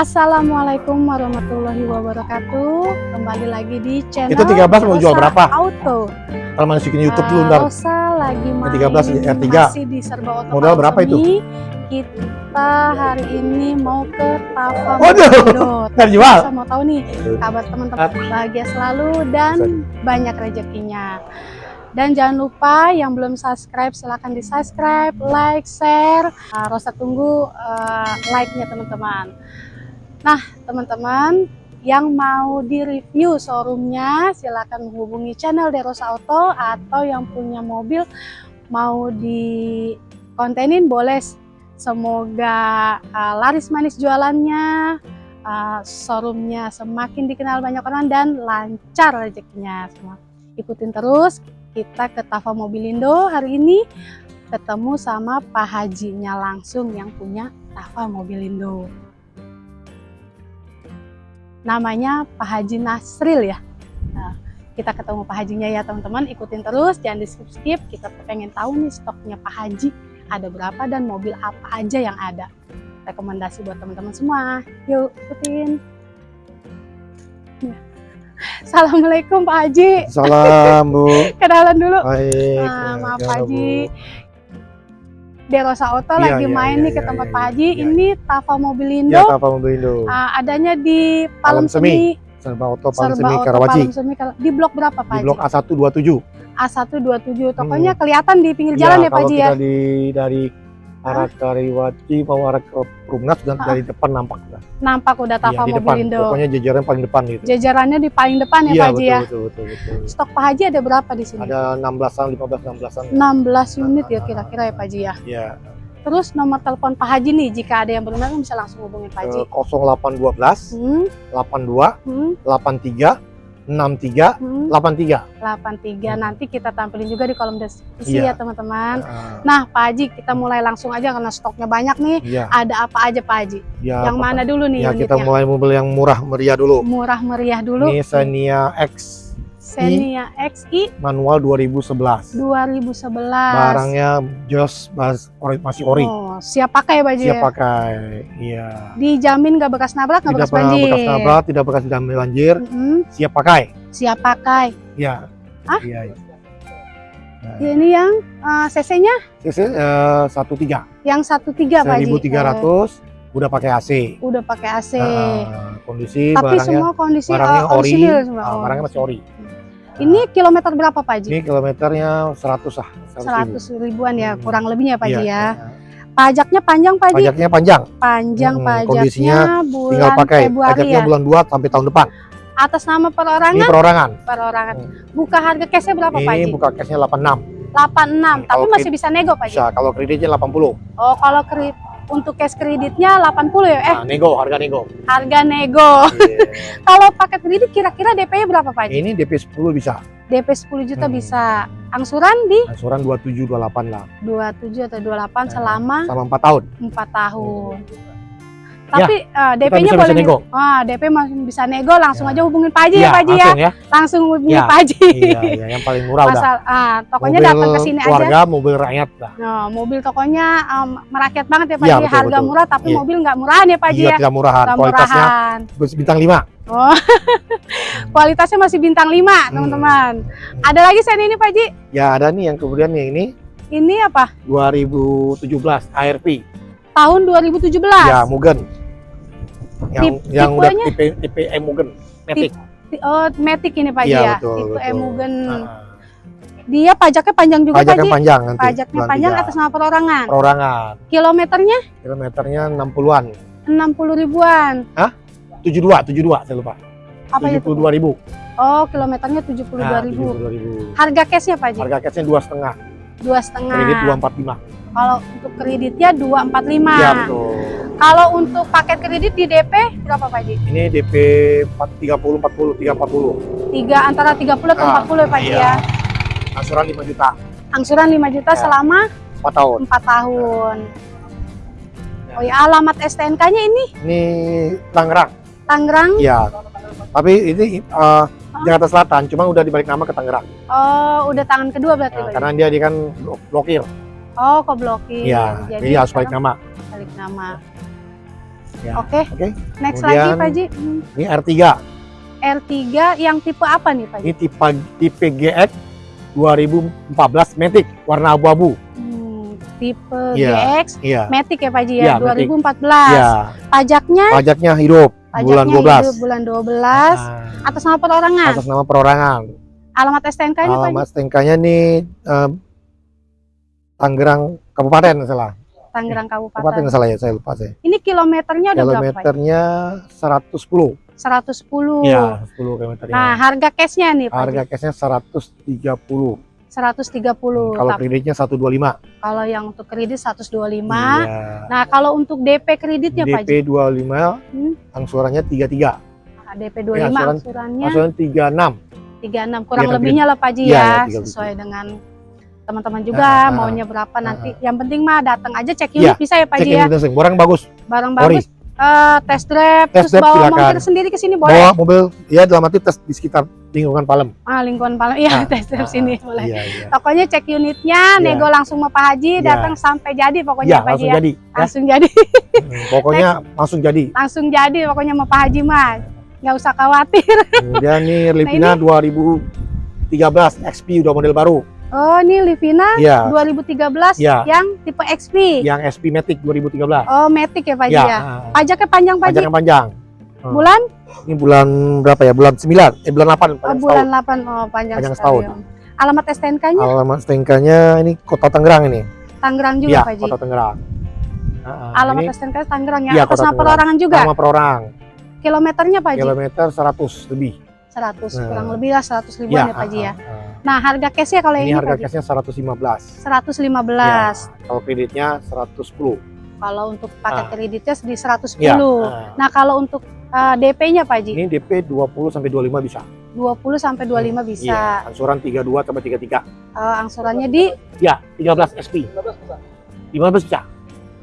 Assalamualaikum warahmatullahi wabarakatuh. Kembali lagi di channel Itu 13 mau jual berapa? Auto. Kalau masukin YouTube dulu Ah, ntar. Rosa lagi main 13 R3. masih di Serba Auto. Modal berapa itu? Kita hari ini mau ke Tafa Waduh, ntar jual. Saya mau tahu nih kabar teman-teman bahagia selalu dan banyak rezekinya. Dan jangan lupa yang belum subscribe silahkan di subscribe, like, share. Nah, Rosa tunggu uh, like-nya teman-teman. Nah teman-teman yang mau di review showroomnya silahkan menghubungi channel Derosa Auto atau yang punya mobil mau di kontenin boleh. Semoga uh, laris manis jualannya, uh, showroomnya semakin dikenal banyak orang dan lancar rezekinya semua. Ikutin terus kita ke Tafa Mobilindo hari ini ketemu sama Pak Hajinya langsung yang punya Tafa Mobilindo. Namanya Pak Haji Nasril ya. Nah, kita ketemu Pak Hajinya ya teman-teman, ikutin terus, jangan di skip-skip. Kita pengen tahu nih stoknya Pak Haji ada berapa dan mobil apa aja yang ada. Rekomendasi buat teman-teman semua. Yuk, ikutin. Ya. Assalamualaikum Pak Haji. Salam Bu. Kenalan dulu. Baik. Nah, maaf ya, Pak Bu. Haji. Derosa Auto Iya, lagi iya, main iya, nih ke iya, tempat iya, Pak Haji. iya, Ini Tafa Mobilindo. Ya, Tafa Mobilindo. Ah, adanya di Palem Semi, Serba Auto Palem Serba Semi Auto Karawaci. Palem Semi Kar- Di blok berapa Pak Di blok Haji? A127. A127. Tokonya kelihatan di pinggir Iya, jalan ya Pak kalau Haji kita ya. di dari arah Kariwaci mau arah ke Rumnas dan Ah. dari depan nampak lah. Nampak udah Iya, Tafa di depan. Mobilindo. Pokoknya jajaran paling depan gitu. Jajarannya di paling depan ya Iya, Pak Haji ya. betul, betul, betul. Stok Pak Haji ada berapa di sini? Ada 16-an, 15 16-an. 16 unit ya kira-kira ya Pak Haji ya. Iya. Terus nomor telepon Pak Haji nih jika ada yang berminat bisa langsung hubungin Pak Haji. Eh, 0812 Hmm, 82 hmm, 83 63 hmm. 83. 83 nanti kita tampilin juga di kolom deskripsi ya Iya. teman-teman. Ah, Nah Pak Haji kita mulai langsung aja karena stoknya banyak nih. Iya. Ada apa aja Pak Haji? Ya, yang apa- mana dulu nih Ya, kita mulai mobil yang murah meriah dulu. Murah meriah dulu. Xenia X Xenia XI manual 2011. 2011. Barangnya jos masih ori. Oh, siap pakai ya Pak Haji Siap ya? pakai. Iya. Dijamin nggak bekas nabrak, nggak Tidak bekas banjir. bekas nabrak, tidak bekas damai banjir. Mm-mm, Siap pakai. siap pakai. Iya. Hah? Iya. iya. Nah, Ini yang eh, CC-nya CC eh, 13 yang 13 Pak Haji. 1300 udah pakai AC. Udah pakai AC. Ah, kondisi Tapi barangnya semua kondisi barangnya eh, ori. orisinil semua. ah, barangnya masih ori. Ini kilometer berapa Pak Haji? Ini kilometernya 100 lah. 100 100 ribuan ya, Hmm. kurang lebihnya Pak Haji Iya, ya. iya. Pajaknya panjang Pak Haji? Pajaknya panjang. Panjang Hmm, pajaknya kondisinya bulan tinggal pakai. Februari Pajaknya ya. bulan 2 sampai tahun depan. Atas nama Ini perorangan, perorangan. perorangan. Hmm. Buka harga cashnya berapa Pak Ini Haji? buka cashnya 86. 86, tapi Kalau masih bisa nego Pak Haji? Bisa, kalau kreditnya 80. Oh, kalau kredit untuk cash kreditnya 80 ya? Eh, Nah, nego, harga nego. harga nego. Iya. Kalau pakai kredit kira-kira DP-nya berapa Pak? Ini DP 10 bisa. DP 10 juta Hmm. bisa. Angsuran di Angsuran 27 28 lah. 27 atau 28 Nah, selama Sama 4 tahun. 4 tahun. Ya, Tapi eh, Kita DP-nya bisa, bisa boleh nego. Wah, DP masih bisa nego, langsung Ya. aja hubungin Pak Haji ya, Iya, Pak Haji ya. langsung ya. Langsung hubungin Ya. Pak Haji. iya, iya, yang paling murah udah. Masal, ah, tokonya Mobil datang ke sini aja. keluarga, mobil rakyat lah. Nah, mobil tokonya em, merakyat banget ya Pak Iya, Haji. betul, Harga betul. murah tapi Iya. mobil nggak murahan ya Pak Haji Iya, ya. tidak murahan. Nggak Kualitasnya murahan. bintang 5. Oh, kualitasnya masih bintang 5, Hmm. teman-teman. Ada lagi saya ini Pak Haji. Ya, ada nih yang kemudian yang ini Ini apa? 2017 ARV. Tahun 2017. Ya, Mugen. Yang Tip- yang udah tipe tipe M Mugen. Matic. Oh, Matic ini Pak Iya, ya. betul, Itu betul. Emugen. Ah, Dia pajaknya panjang juga Pak pajaknya Haji. panjang nanti. Pajaknya panjang tiga. atas nama perorangan. perorangan. Kilometernya Kilometernya 60-an. 60 ribuan. 72, 72 saya lupa. Apa itu? 72 ribu. Oh, kilometernya 72 Nah, ribu. 72 ribu. Harga cashnya Pak Haji? Harga cashnya dua setengah, Dua setengah. kredit 245. Kalau untuk kreditnya 245. Iya betul. Kalau untuk paket kredit di DP berapa Pak Haji? Ini DP 4, 30, 40, 3, 40. Tiga antara 30 atau Ah, 40 ya Pak Haji iya. ya. Angsuran 5 juta, Angsuran 5 juta Ya. selama 4 tahun. 4 tahun. Oh ya, alamat STNK-nya ini Ini Tangerang. Tangerang. Iya. Tapi ini eh, Jakarta Selatan, cuma udah dibalik nama ke Tangerang. Oh, udah tangan kedua berarti Nah, karena dia dia kan blok- blokir. Oh, kok blokir. Iya, jadi harus balik nama. balik nama. Ya. Oke. Oke. Next Kemudian- lagi Pak Ji. Hmm, Ini R3. R3 yang tipe apa nih Pak Ji? Ini tipe tipe GX 2014 Matic warna abu-abu. Hmm, tipe Iya. GX Iya. Matic ya Pak Ji Iya, ya, Matic. 2014. Iya. Pajaknya Pajaknya hidup pajaknya bulan 12. hidup bulan 12 Nah, atas nama perorangan. atas nama perorangan. Alamat STNK-nya Pak Ji? Alamat STNK-nya nih eh, Tangerang Kabupaten salah. Tangerang Kabupaten Kabupaten. nggak salah ya, saya lupa saya. Ini kilometernya udah berapa Pak? Ji? Kilometernya 110. 110. Iya, 10 kilometernya. Nah, harga cashnya nih Pak Harga cashnya 130. 130. Kalau Tapi kreditnya 125. kalau yang untuk kredit 125. Iya. Nah, kalau untuk DP kreditnya Pak Ji? DP 25, Hmm? angsurannya 33. Nah, DP 25 angsuran- angsurannya Angsuran 36. 36 kurang Iya, lebihnya lah Pak Ji Iya, ya, iya, 37. sesuai dengan teman-teman juga Ah, ah, maunya berapa ah, nanti. Yang penting mah datang aja cek Iya, unit bisa ya Pak Ji ya. ini. Barang bagus. Barang Ori. bagus. eh, test drive Test terus drive bawa silakan. montir sendiri ke sini boleh. Bawa mobil ya dalam arti tes di sekitar lingkungan Palem. Ah, lingkungan Palem. Iya, Ah, test drive ah, sini boleh. Iya, iya. Pokoknya cek unitnya, Iya. nego langsung sama Pak Haji, Iya. datang sampai jadi pokoknya Iya, Pak Haji langsung ya. jadi. ya. Langsung jadi, Hmm, Pokoknya langsung jadi. langsung jadi pokoknya sama Pak Haji mah. Nggak usah khawatir. Kemudian nih Livina 2013 XP udah model baru. Oh, ini Livina Iya. 2013 Iya. yang tipe XP. Yang SP Matic 2013. Oh, Matic ya Pak Iya. ya. ah. Pajaknya panjang Pak Haji. Pajak yang panjang. Hmm. Bulan? Ini bulan berapa ya? Bulan 9, eh bulan 8 Oh, bulan setahun. 8. Oh, panjang, Panjang setahun. Alamat STNK-nya Alamat STNK-nya ini Kota Tangerang ini. Tangerang juga Iya, Pak Haji. Kota Tangerang. Ah. Alamat ini STNK Tangerang ya. Atas Kota nama perorangan juga. nama perorang. Kilometernya Pak Haji? Kilometer 100 lebih. 100. Nah. Kurang lebih lah 100 ribuan ya Pak Haji ya. ah, ah, ah. Nah, harga cashnya kalau Ini ini harga cashnya 115. 115. Ya, kalau kreditnya 110. Kalau untuk paket Ah. kreditnya di 110. Ya, ah. Nah, kalau untuk eh, DP-nya Pak Haji? Ini DP 20 sampai 25 bisa. 20 sampai 25 Iya, bisa. angsuran 32 sampai 33. Eh, angsurannya di Ya, 13 SP. 15 bisa.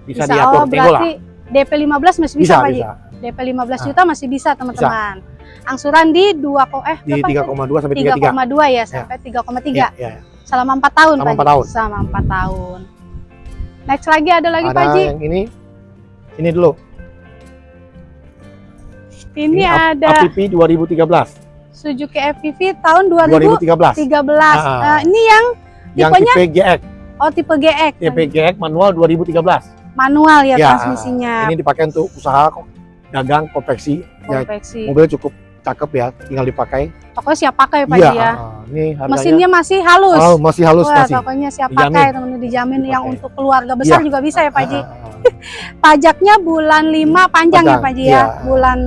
Bisa, bisa, diatur oh berarti DP 15 masih bisa, Bisa, Pak Haji? bisa. DP 15 Ah. juta masih bisa teman-teman. Angsuran di 2 ko eh Di berapa? 3,2 sampai 33. 3,2 ya sampai 3,3 Iya, iya. selama 4 tahun Selama Pak 4 Haji? tahun. Selama 4 tahun. Next lagi ada lagi Pak Ada Haji. yang ini. Ini dulu. Ini, Ap- ada APP 2013. Suzuki FPV tahun 2013. 2013. Ah. Eh, ini yang Yang tipenya tipe GX, oh tipe GX. tipe GX manual 2013. Manual ya, Ya, transmisinya. Ini dipakai untuk usaha kok dagang konveksi. Ya, konveksi. mobil cukup cakep ya, tinggal dipakai. Pokoknya siap pakai Pak Iya, ya. ah, ini harganya Mesinnya masih halus. oh, masih halus Wah, masih. pokoknya siap Dijamin. pakai teman-teman dijamin yang Dipakai. untuk keluarga besar Iya. juga bisa ya Pak Haji. Ah, ah. Pajaknya bulan 5 panjang ya Panjang, Pak Haji iya. ya. Bulan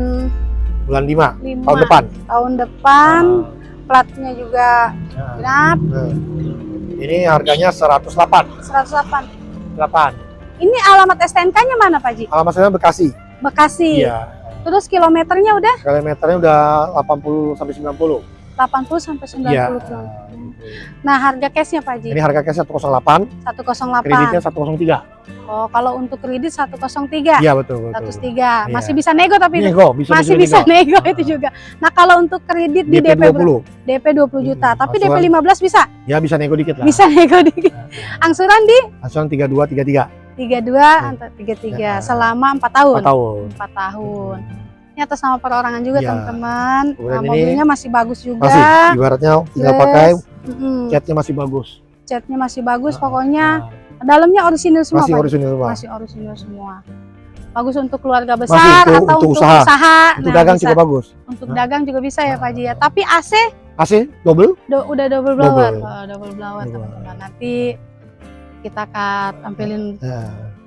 Bulan 5 5 tahun depan. Tahun depan platnya juga Ah, ah. genap Nah, Ini harganya 108. 108. 8. Ini alamat STNK-nya mana Pak Haji? Alamat saya Bekasi. Bekasi. Iya. Terus kilometernya udah Kilometernya udah 80 sampai 90. 80 sampai 90 Iya. km. Nah, harga cashnya Pak Haji? Ini harga cash 108, 108. kreditnya 103. Oh, kalau untuk kredit 103. Iya betul betul. 103. Iya. Masih bisa nego tapi. Nego, bisa Masih bisa nego. nego itu juga. Nah, kalau untuk kredit di DP DP 20. DP 20 juta, Hmm, tapi DP angsuran. 15 bisa. Ya bisa nego dikit lah. Bisa nego dikit. Angsuran di Angsuran 32 33 32 atau 33 Ya. selama 4 tahun. 4 tahun. 4 tahun. Ini atas nama perorangan juga Ya. teman-teman. Nah, mobilnya masih bagus juga. Masih ibaratnya tinggal Terus, pakai catnya masih bagus. catnya masih bagus. Ah, Pokoknya ah. dalamnya orisinil semua. masih orisinil semua. Masih orisinil semua. Bagus untuk keluarga Masih besar untuk- atau untuk untuk, usaha. usaha. Untuk Nah, dagang bisa. juga bagus. Untuk Hah? dagang juga bisa ya Pak Ji ya. Tapi AC AC double? do- udah double blower. Double. Oh, double blower teman-teman. Nanti kita akan tampilin Ya.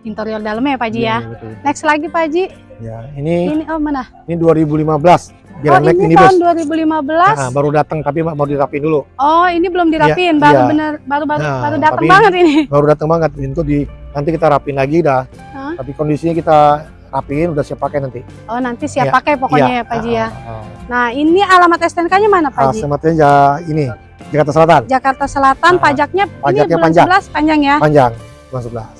interior dalamnya ya Pak Ji ya. iya, betul. Next lagi Pak Ji. Ya, ini Ini oh mana? ini 2015. Oh Grand Max ini minibus. tahun 2015. Nah, baru datang tapi mau dirapin dulu. Oh ini belum Iya, baru iya. bener, baru baru Nah, baru datang banget ini. Baru datang banget. Itu di nanti kita rapin lagi dah. Hah? Tapi kondisinya kita rapiin udah siap pakai nanti. Oh nanti siap Iya, pakai pokoknya Iya. ya Pak Ji ya. Ah, ah, Nah ini alamat STNK-nya mana. Pak Ji? sematnya ya ini Jakarta Selatan. Jakarta Selatan, Ah, pajaknya, pajaknya ini panjang. 11 panjang ya. Panjang. Bulan 11.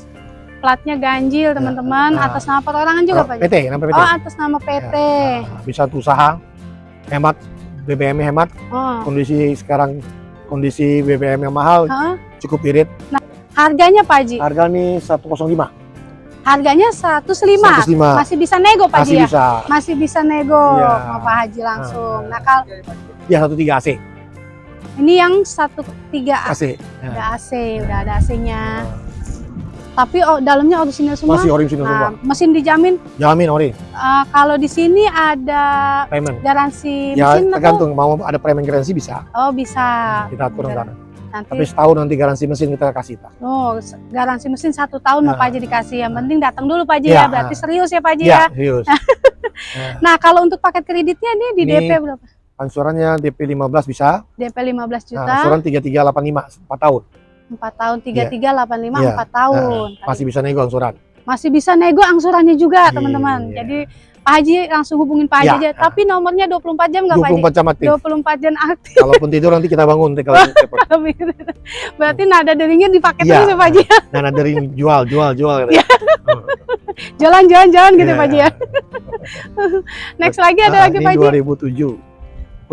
Platnya ganjil teman-teman, ah. atas nama perorangan juga Oh, Pak Ji. PT, namanya PT. Oh atas nama PT. Nah, bisa usaha hemat BBM hemat Oh. kondisi sekarang kondisi BBM yang mahal Hah? cukup irit Harganya Pak Ji? harga nih 105 Harganya 105. 105. Masih bisa nego Pak Haji ya? bisa. Masih bisa nego sama Pak Haji langsung. Ah. Nah, kalau Ya satu tiga AC. Ini yang 13 AC. udah AC, udah ada AC-nya. Tapi oh, dalamnya orisinal semua. Masih original semua. Nah, mesin dijamin. Jamin ori, Eh, kalau di sini ada payment. garansi Ya mesin atau? tergantung mau ada payment garansi bisa. Oh bisa. Kita atur. Nanti Tapi setahun nanti garansi mesin kita kasih. Tak. oh garansi mesin satu tahun mau Nah. Pak Haji dikasih. Yang penting datang dulu Pak Haji Ya, ya. Berarti serius ya Pak Haji Iya, ya. serius. Nah kalau untuk paket kreditnya nih di Ini DP berapa? Angsurannya DP 15 bisa. DP 15 Nah, juta, angsuran 3385 4 tahun. 4 tahun, 3385 Iya. 4 tahun. Nah, masih bisa nego angsuran. Masih bisa nego angsurannya juga Iya. teman-teman. Jadi Pak Haji langsung hubungin Pak Haji Iya. aja. Tapi nomornya 24 jam nggak Pak Haji? 24 jam aktif. 24 jam aktif. Kalaupun tidur nanti kita bangun nanti kalau. Berarti nada deringnya dipakai Iya. terus ya Pak Haji. Nah, nah dari jual, jual, jual. Iya. Jalan jalan jalan gitu Iya. Pak Haji ya. Next lagi ada Nah, lagi Pak Haji. 2007.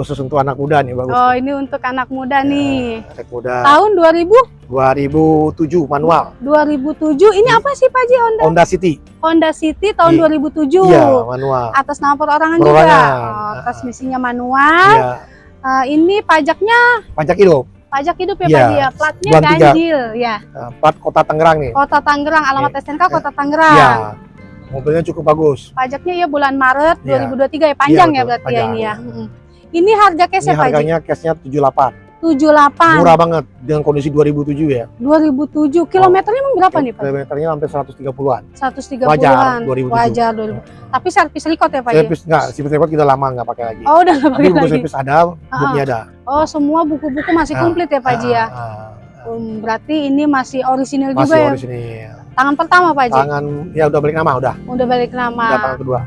Khusus untuk anak muda nih bagus. Oh ini untuk anak muda nih. Anak muda. Tahun 2000 2007 manual. 2007 ini apa sih Pak Haji Honda Honda City. Honda City tahun Iya. 2007. Iya, manual. Atas nama perorangan, juga. Oh, transmisinya manual. Iya, Eh, ini pajaknya pajak hidup. pajak hidup ya Iya. Pak ya. Platnya Bulan tiga. ganjil ya. Nah, plat kota Tangerang nih. Kota Tangerang, alamat STNK Kota Tangerang. Iya. Mobilnya cukup bagus. Pajaknya ya bulan Maret Iya. 2023 ya panjang Iya, ya betul, berarti ya panjang. ini ya. Ini harga Ini cashnya Pak Haji harganya cashnya 78. 78 Murah banget dengan kondisi 2007 ya. 2007 kilometernya emang berapa nih Pak? Kilometernya hampir 130-an. 130-an. Wajar, 2007. Wajar 2000. Tapi servis record ya Pak ya? Servis enggak, servis report kita lama enggak pakai lagi. Oh udah nggak Tapi pakai buku lagi. servis ada, bukunya ada. Oh semua buku-buku masih Ah, komplit ya Pak Haji ya? Ah, ah, Um, berarti ini masih orisinal Masih juga ya? orisinil. Tangan pertama Pak Haji? Tangan ya udah balik nama udah. Udah balik nama. Udah tangan kedua.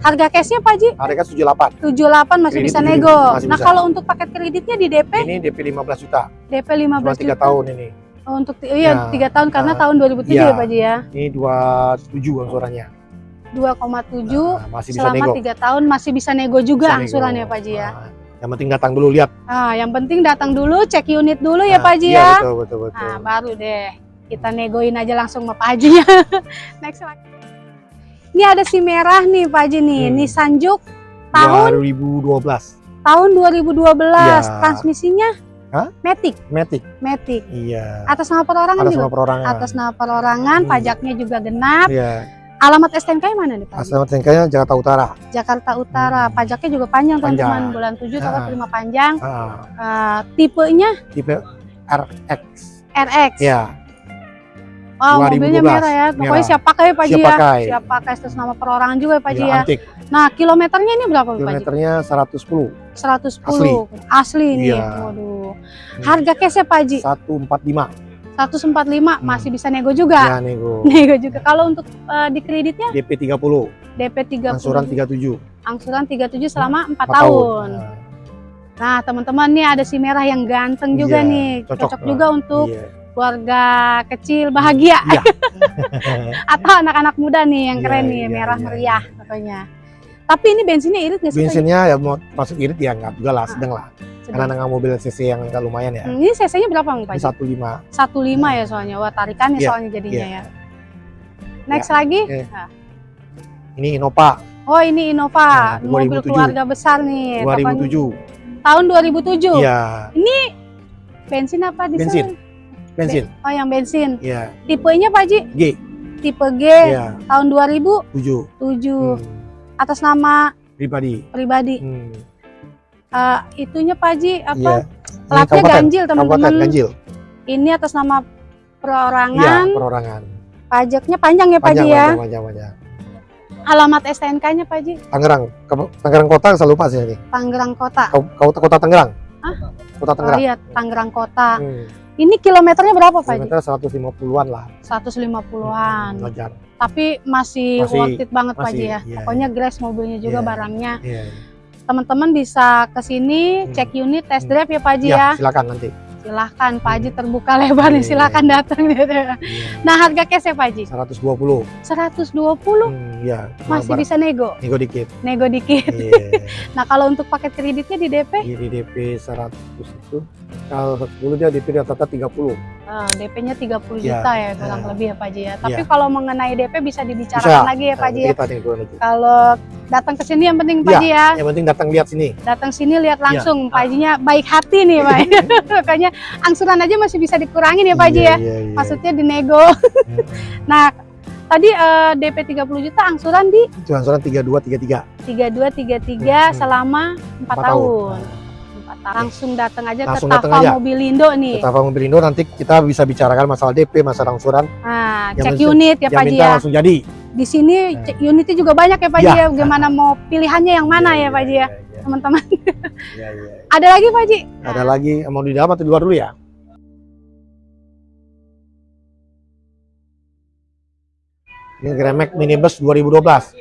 Harga cashnya Pak Haji? Harga 78. 78 masih Kredit bisa 77, nego. masih nah bisa. kalau untuk paket kreditnya di DP, Ini DP 15 juta. DP Cuma 15 3 juta. tahun ini. Oh, untuk iya Ya. tiga tahun karena Ah. tahun 2007 Iya. ya Pak Haji ya. Ini 27 angsurannya. 2,7 Nah, masih bisa selama nego. tiga tahun masih bisa nego juga Bisa nego. angsurannya Pak Haji ya. Nah, yang penting datang dulu lihat. Ah, yang penting datang dulu cek unit dulu ya Nah, Pak Haji iya, ya. Betul, betul, betul. Nah, baru deh kita negoin aja langsung sama Pak Haji ya. Next lagi. Ini ada si merah nih Pak Haji nih, Hmm. Nissan Juke tahun 2012. tahun 2012. Iya. Transmisinya Hah? Matic, Matic. Matic. Iya. Atas nama perorangan Atas juga. nama perorangan. Atas nama perorangan, Hmm. pajaknya juga genap. Iya. Alamat STNK mana nih Pak? Asal Tengkanya Jakarta Utara. Jakarta Utara. Hmm. Pajaknya juga panjang Panjang. teman-teman. Bulan 7 tanggal Ah. terima panjang. Ah, Ah, tipenya tipe RX. RX. Ya, Oh, mobilnya 2012. merah ya. Pokoknya Merah. siap pakai Pak Haji siap ya. pakai. Siap pakai terus nama perorangan juga ya Pak Haji Iya, ya. antik. Nah, kilometernya ini berapa Pak Haji? Kilometernya 110. 110. Asli, nih. Iya. Waduh. Harga cashnya Pak Haji 145. 145 Hmm. masih bisa nego juga. Ya, nego. Nego juga. Kalau untuk eh, di kreditnya DP 30. DP 30. Angsuran 37. Angsuran 37 selama 4 4 tahun. Nah, Nah, teman-teman nih ada si merah yang ganteng juga Iya, nih. cocok. Cocok, juga untuk Iya. Keluarga kecil bahagia Iya. atau anak-anak muda nih yang Iya, keren nih, iya, merah iya. meriah pokoknya. Tapi ini bensinnya irit nggak sih? Bensinnya ya mau masuk irit ya enggak juga lah, sedang lah. Karena dengan mobil cc yang agak lumayan ya. Hmm, ini cc-nya berapa Bang Pak? Ini 15. 15 ya soalnya. Wah, tarikannya Iya, soalnya jadinya iya. ya. Next lagi. Oke. Nah. Ini Innova Oh, ini Innova, Nah, mobil 2007. keluarga besar nih. Kapan- 2007. Tahun 2007. Iya, Bensin apa diesel? Bensin. Bensin. Oh, yang bensin. Iya, Tipenya Pak Haji? G. Tipe G Iya, tahun 2007 7. Hmm, atas nama pribadi. pribadi. Hmm. Eh, itunya Pak Iya. apa? Ini Platnya ganjil teman-teman. ganjil. Ini atas nama Iya, perorangan. perorangan. Pajaknya panjang ya Pak Haji ya. panjang, panjang, panjang. Alamat STNK-nya Pak Haji Tangerang, Tangerang Kota selalu lupa sih ini. Tangerang Kota. Kau- Kota Kota Tangerang. Hah? Kota Oh Tangerang. iya, Tangerang Kota. Hmm. Ini kilometernya berapa Pak? Kilometer 150-an lah. 150-an. Wajar. Tapi masih, Masih- worth it banget Pak ya. iya, Pokoknya grass mobilnya juga Iya. barangnya. Iya. Teman-teman bisa ke sini Hmm. cek unit test Hmm. drive ya Pak Haji Ya, ya. silakan nanti. Silahkan Pak Haji terbuka lebar nih, Iya. silahkan datang gitu. Iya. Nah harga cash ya Pak Haji? 120. 120 Hmm, ya. masih bisa nego, Nego dikit. nego dikit. Iya. Nah kalau untuk paket kreditnya di DP Di DP 100 itu kalau 10 dia DP rata-rata 30. Eh, DP-nya 30 Ya, juta ya kurang ya. lebih ya Pak Haji ya. Tapi Ya. kalau mengenai DP bisa dibicarakan lagi ya Pak Haji ya. Turun lagi. Kalau datang ke sini yang penting Pak Ya. Haji ya. Yang penting datang lihat sini. Datang sini lihat langsung Ya. Pak Hajinya baik hati nih Pak. Makanya angsuran aja masih bisa dikurangin ya Pak Haji ya. Iya, iya, iya. Maksudnya dinego. Hmm. Nah, tadi eh, DP 30 juta angsuran di Itu angsuran 32 33. 3233 Hmm. selama 4 Empat tahun. tahun. Langsung datang aja Langsung ke Tafa aja. Mobilindo nih. Kita Mobilindo nanti kita bisa bicarakan masalah DP, masalah angsuran. Nah, Yang cek unit ya Pak Haji ya. langsung jadi. Di sini Hmm. cek unitnya juga banyak ya Pak Haji Ya. ya. Gimana mau pilihannya yang mana ya Pak Haji ya, Iya, teman-teman. iya, iya. Ada lagi Pak Haji? Ada lagi mau di dalam atau di luar dulu ya? Ini Grand Max Minibus 2012.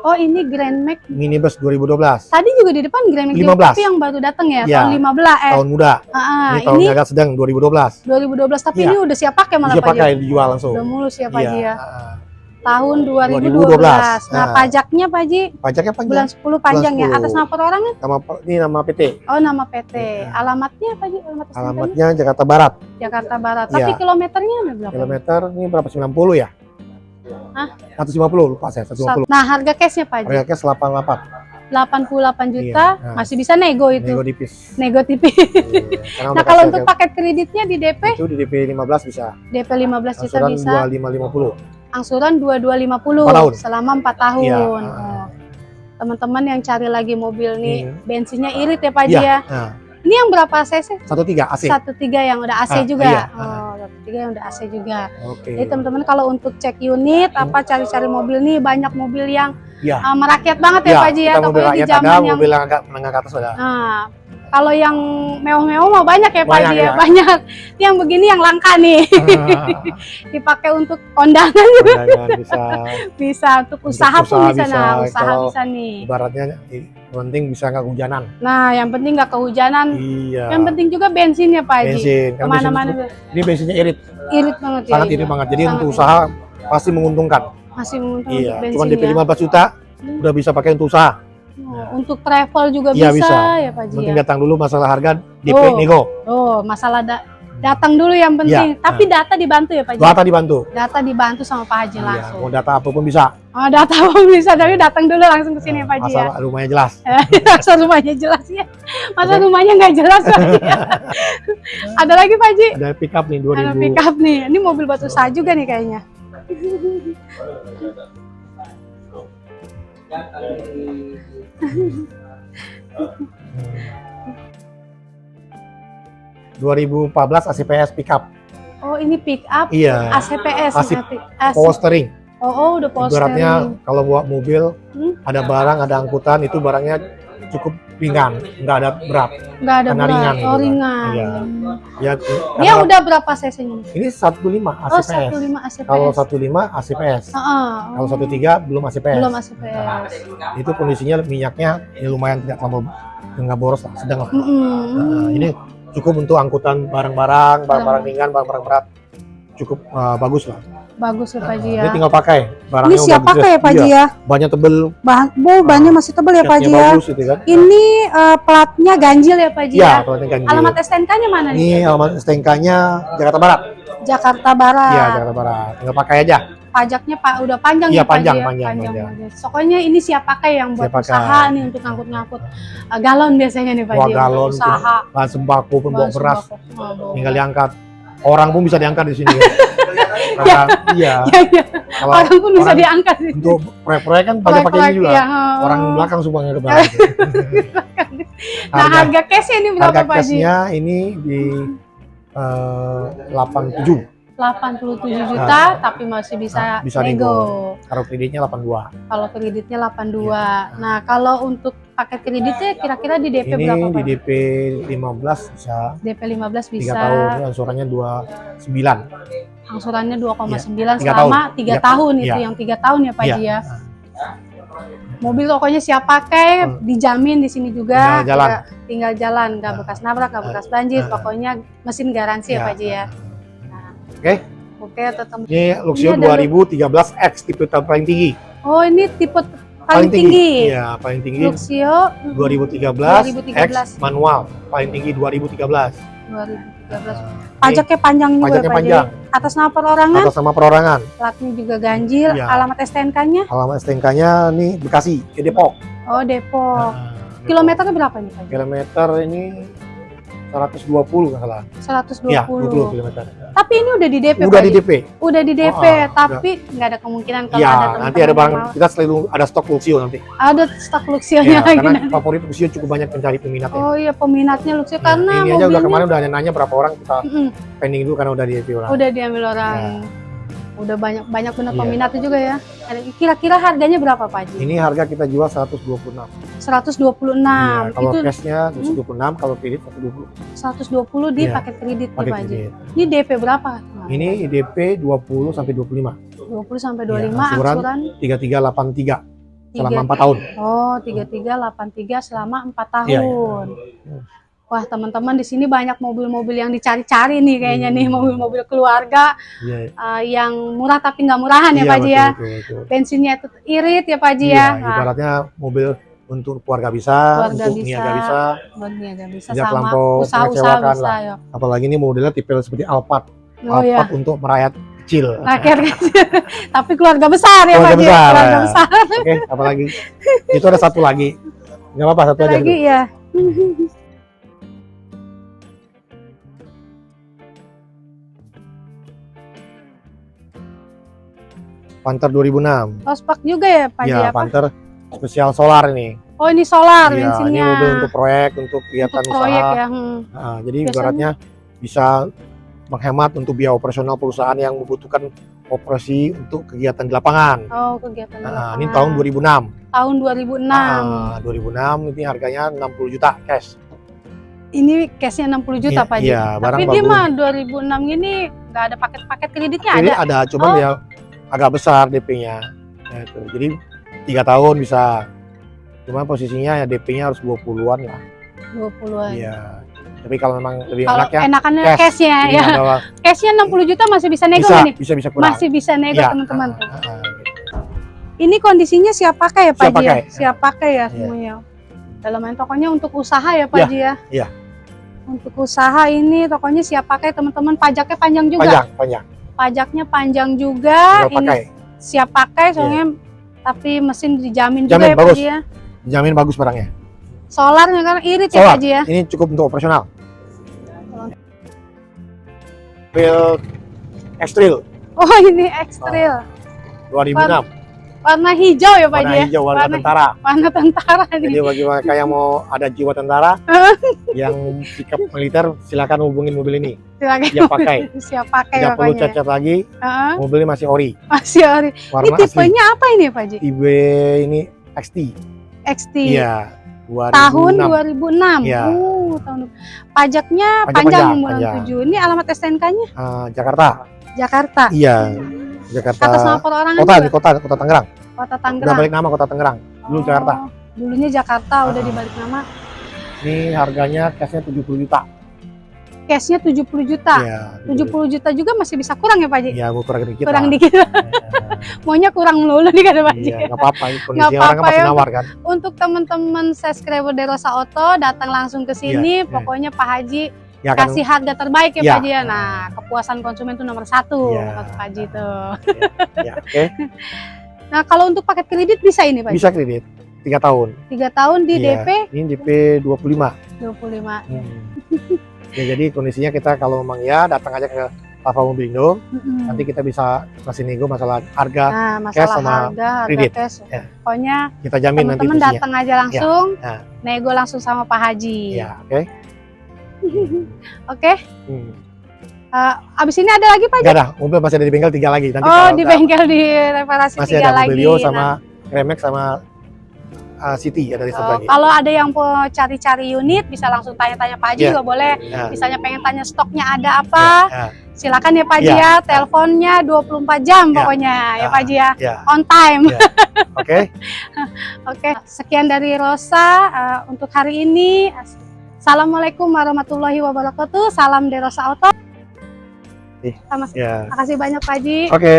Oh, ini Grand Max. Minibus 2012. Tadi juga di depan Grand Max 15. tapi yang baru datang ya, Ya. tahun 15 eh. Tahun muda. Ah, ah, ini ini tahunnya agak sedang 2012. 2012 tapi Iya. ini udah siap pakai malah Haji. pakai dijual langsung. Udah mulus ya Pak Iya. ya. Tahun 2012. 2012. Nah, Nah. pajaknya Pak Haji Pajaknya panjang. bulan 10 panjang ya. 10. Atas nama perorangan? Nama ini nama PT. Oh, nama PT. Iya. Alamatnya Pak Haji? Alamat? Alamatnya Jakarta Barat. Jakarta Barat. Tapi Iya. kilometernya berapa? Kilometer ini berapa? 90 ya? Hah? 150 lupa saya, 150. Nah, harga cashnya Pak Haji? Harga cash 88. 88 juta, Iya, nah. masih bisa nego itu. Nego tipis. Nego tipis. Iya, Nah, kalau untuk paket kreditnya di DP, itu di DP 15 bisa. DP 15 juta bisa, 2550. Angsuran 2250 Empat tahun. selama 4 tahun. Iya. Oh. Teman-teman yang cari lagi mobil nih, Hmm. bensinnya irit ya Pak Haji Iya. ya. Nah, Ini yang berapa cc? 13 AC. Satu tiga yang udah AC Ah, juga. iya. Oh, satu tiga yang udah AC juga. Oke. Jadi teman-teman kalau untuk cek unit, apa cari-cari mobil nih banyak mobil yang Iya. ah, merakyat banget ya Iya, Pak Haji ya. mobil di zaman ada, yang mobil yang agak menengah ke atas ada. Nah, kalau yang mewah-mewah mah banyak ya Pak ya, iya. banyak. Yang begini yang langka nih, dipakai untuk kondangan Jangan bisa bisa, untuk Untuk usaha pun usaha bisa, bisa, nah, usaha bisa nih. ibaratnya i- penting bisa nggak hujanan. Nah, yang penting nggak kehujanan. Iya. Yang penting juga bensin ya Pak Haji. bensin. Ke mana-mana ini bensinnya irit, irit banget ya. sangat ini. irit banget. Jadi Sangat untuk irit. usaha pasti menguntungkan. Masih menguntungkan Iya. untuk Cuman bensin DP ya. 15 juta udah bisa pakai untuk usaha. Oh, untuk travel juga Iya, bisa, bisa. ya Pak Haji Penting ya. datang dulu masalah harga DP Oh. nego. Oh, masalah da- datang dulu yang penting. Iya. Tapi data dibantu ya Pak Haji. Data dibantu. Data dibantu sama Pak Haji Iya, langsung. mau data apa pun bisa. Oh, data pun bisa, tapi datang dulu langsung ke sini Pak Haji ya. Asal rumahnya jelas. Masa rumahnya jelas ya. Masa Oke. rumahnya nggak jelas ya. Ada lagi Pak Haji? Ada pick up nih Ada 2000. pick up nih. Ini mobil batu sah juga nih kayaknya. Hmm. 2014 ACPS pick up. Oh, ini pick up Iya. ACPS AC. AC. Power steering. Oh, oh, udah power Ibaratnya steering. kalau bawa mobil Hmm? ada barang, ada angkutan itu barangnya cukup ringan, nggak ada berat. Nggak ada karena berat. ringan Oh, gitu kan. ringan. Iya. Ya, Dia karena udah berapa cc-nya? ini 15 Oh, ACPS. 15 ACPS. Kalau 15 ACPS. Heeh. Kalau 13 belum ACPS. belum ACPS. Itu kondisinya minyaknya ya lumayan tidak terlalu nggak boros lah, sedang lah. Mm-mm. Nah, ini cukup untuk angkutan barang-barang, barang-barang ringan, barang-barang berat. Cukup uh, bagus lah. Bagus ya Pak Haji ya. Ini tinggal pakai. Barangnya Ini siap udah pakai ya Pak Haji Iya, ya. Banyak tebel, Bahan, oh, bahannya masih tebal ya Pak catnya ya. bagus gitu kan. Ini eh, platnya ganjil ya Pak Haji Iya, ya. ini kan Alamat STNK-nya mana nih? Ini alamat STNK-nya Jakarta Barat. Jakarta Barat. Iya, Jakarta Barat. Tinggal pakai aja. Pajaknya Pak udah panjang Iya, ya Pak Haji panjang, ya? panjang, panjang. banget. Pokoknya ini siap pakai yang buat Siap pakai. usaha nih untuk ngangkut-ngangkut eh, galon biasanya nih Pak Bawa Haji. untuk galon, usaha. Bahan sembako pun bawa Bahan beras, tinggal diangkat. Orang pun bisa diangkat di sini. Karena iya, Iya, iya. kalau Orang pun bisa orang diangkat sih. untuk proyek-proyek kan pakai pakai ini juga. Iya, Orang belakang semua yang depan. Nah, harga cash ini berapa harga Pak Haji? cashnya ini di eh, 87 87 juta tapi masih bisa, Nah, bisa nego. kalau kreditnya 82 Kalau kreditnya 82. Iya. Nah, kalau untuk paket kreditnya kira-kira di DP ini berapa di Pak? DP 15 bisa DP 15 3 bisa. tahun ini angsurannya 29 Angsurannya 2,9 Tiga selama 3 Tiga- tahun itu iya. yang 3 tahun ya Pak Iya. Ya. Mobil pokoknya siap pakai, Hmm. dijamin di sini juga. Tinggal jalan. Nggak- Tinggal jalan, nggak Nah. bekas nabrak, nggak bekas banjir, Nah. pokoknya mesin garansi ya Ya. Pak Haji ya. Nah, Oke. Oke, tetap. ini Luxio Ini ada 2013X tipe tahun paling tinggi Oh, ini tipe paling, tinggi. Iya paling tinggi Luxio 2013, 2013. X manual paling tinggi 2013 2013. 13. Nah, Pajaknya panjang juga pajaknya ya panjang. Atas nama perorangan, atas nama perorangan. platnya juga ganjil, Iya. alamat STNK-nya? Alamat STNK-nya nih Bekasi, ke Depok. Oh, Depok. Nah, Depok. Kilometernya berapa nih Pak? Kilometer ini 120 nggak salah. 120. Iya, 20 kilometer. Tapi ini udah di DP Udah Pak di? DP. Udah di DP, Oh, tapi nggak ada kemungkinan kalau Iya, ada teman-teman nanti ada barang kita selalu ada stok Luxio nanti. Ada stok Luxio-nya Iya, lagi karena nanti. favorit Luxio cukup banyak pencari peminatnya. Oh iya peminatnya Luxio Iya, karena ini aja udah kemarin udah nanya berapa orang kita Mm-mm, pending dulu karena udah di DP orang. udah diambil orang. Udah banyak banyak benar Iya. peminatnya juga ya. Kira-kira harganya berapa Pak Haji? Ini harga kita jual 126. 126. Iya, kalau itu Hmm. cashnya 126, kalau kredit 120. 120 di Iya, paket kredit nih Pakai Pak Haji. Ini DP berapa? Ini DP 20 sampai 25. 20 sampai Iya, 25 angsuran angsuran 3383 selama tiga- 4 tahun. Oh, 3383 selama 4 tahun. Iya, iya. Wah, teman-teman di sini banyak mobil-mobil yang dicari-cari nih kayaknya nih, Hmm. mobil-mobil keluarga Iya. eh, yang murah tapi nggak murahan ya Iya, Pak Haji ya. betul, betul. Bensinnya itu irit ya Pak Haji Iya, ya. Nah, ibaratnya mobil untuk keluarga bisa, Keluarga untuk bisa. niaga bisa, niaga bisa Tidak sama terlampau usaha-usaha mengecewakan bisa lah. ya. apalagi ini modelnya tipe seperti Alphard. Oh Alphard untuk merayat kecil. rakyat kecil. tapi keluarga besar ya Pak Keluarga besar, Keluarga ya. besar Oke, apalagi itu ada satu lagi. Nggak apa-apa, satu aja. lagi dulu. ya. Panther 2006. Ospak juga ya Pak Ya, apa? Panther spesial solar ini. Oh ini solar Iya, ini bensinnya. mobil untuk proyek, untuk kegiatan Untuk proyek usaha. ya. hmm. Nah, jadi Biasanya- ibaratnya bisa menghemat untuk biaya operasional perusahaan yang membutuhkan operasi untuk kegiatan di lapangan. Oh kegiatan di Nah, ini lapangan. tahun 2006. tahun 2006. Ah, 2006 ini harganya 60 juta cash. Ini cashnya 60 juta Iya, Pak. Iya, barang Tapi dia bagus. mah 2006 ini nggak ada paket-paket kreditnya Ini ada. ada, cuman Oh. ya agak besar DP-nya. Ya, itu. Jadi tiga tahun bisa. Cuma posisinya ya DP-nya harus 20-an lah. 20-an. Iya. Tapi kalau memang lebih Kalau enak ya, enakannya cash. cashnya ini ya. ada Cashnya 60 juta masih bisa nego bisa, nih? bisa bisa kurang. Masih bisa nego Iya, teman-teman. gitu. Ini kondisinya siap pakai ya Pak Siap Haji ya? pakai. Siap pakai ya Iya. semuanya. Dalam main tokonya untuk usaha ya Pak Iya, Haji ya? iya. Untuk usaha ini tokonya siap pakai teman-teman. Pajaknya panjang juga. Panjang, panjang. Pajaknya panjang juga. Ini pakai. siap pakai soalnya tapi mesin dijamin juga Jamin, ya Pak bagus. Haji ya. Jamin bagus barangnya. Solarnya kan irit ya Solar. Pak Haji ya. Ini cukup untuk operasional. Mobil X-Trail Oh ini ekstril. 2006. Warna hijau ya Pak Warna ya. hijau, warna Warna- tentara. Warna tentara Jadi nih. bagi mereka yang mau ada jiwa tentara, yang sikap militer, silakan hubungin mobil ini. Silakan. Dia pakai. Siap pakai Tidak perlu pokoknya. cacat lagi, Heeh. mobilnya masih ori. Masih ori. Ini Warna asli. tipenya apa ini Pak Haji? IB ini XT. XT. Iya. 2006. Tahun 2006. Iya. Uh, tahun pajaknya Pajak panjang panjang, bulan panjang. 7. Ini alamat STNK-nya Ah, Jakarta. Jakarta. Iya. Jakarta. Atas nama perorangan Kota, juga. di kota, kota Tangerang. Kota Udah Tangerang. balik nama kota Tangerang. Dulu Oh, Jakarta. Dulunya Jakarta udah Ah. dibalik nama. Ini harganya cashnya 70 juta. Cashnya 70 juta. Iya. 70 juta juga masih bisa kurang ya Pak Haji? Iya, mau kurang dikit. kurang lah. dikit. Iya. Maunya kurang melulu nih kata Pak Haji. Iya, nggak apa-apa. Kondisi Nggak orang kan apa-apa masih ya. nawar kan. Untuk teman-teman subscriber Derosa Auto datang langsung ke sini, Iya, iya. pokoknya Pak Haji Ya kan. kasih harga terbaik ya Iya. Pak Haji ya. Nah, kepuasan konsumen itu nomor satu kata Pak Haji tuh. Ya, oke. Nah, kalau untuk paket kredit bisa ini Pak Haji? Bisa kredit. Tiga tahun. Tiga tahun di Iya. DP Ini DP 25. 25. ya, jadi kondisinya kita kalau memang ya datang aja ke Lava Mobilindo, Mm-mm. nanti kita bisa kasih nego masalah harga, Nah, cash masalah sama harga, harga kredit. cash. Ya. Pokoknya kita jamin nanti teman-teman posisinya. datang aja langsung, Ya. nego langsung sama Pak Haji. Ya, oke. Oke, Hmm. eh, abis ini ada lagi Pak? Enggak ada, mobil masih ada di bengkel tiga lagi. Nanti Oh, di bengkel di reparasi masih tiga ada lagi. Mobilio Nah, sama Remax sama uh, City ada di Oh, lagi. kalau ada yang mau cari-cari unit bisa langsung tanya-tanya Pak Haji Iya. juga boleh. Ya, Misalnya pengen tanya stoknya ada apa, ya, silakan ya Pak Haji Iya. ya. Teleponnya 24 jam Iya. pokoknya ya Ah. Pak Haji ya. ya, On time. Iya. oke. Oke, sekian dari Rosa eh, untuk hari ini. Assalamualaikum warahmatullahi wabarakatuh. Salam dari Rosa Auto. Ih, Sama Ya, Makasih banyak Pak Haji. oke.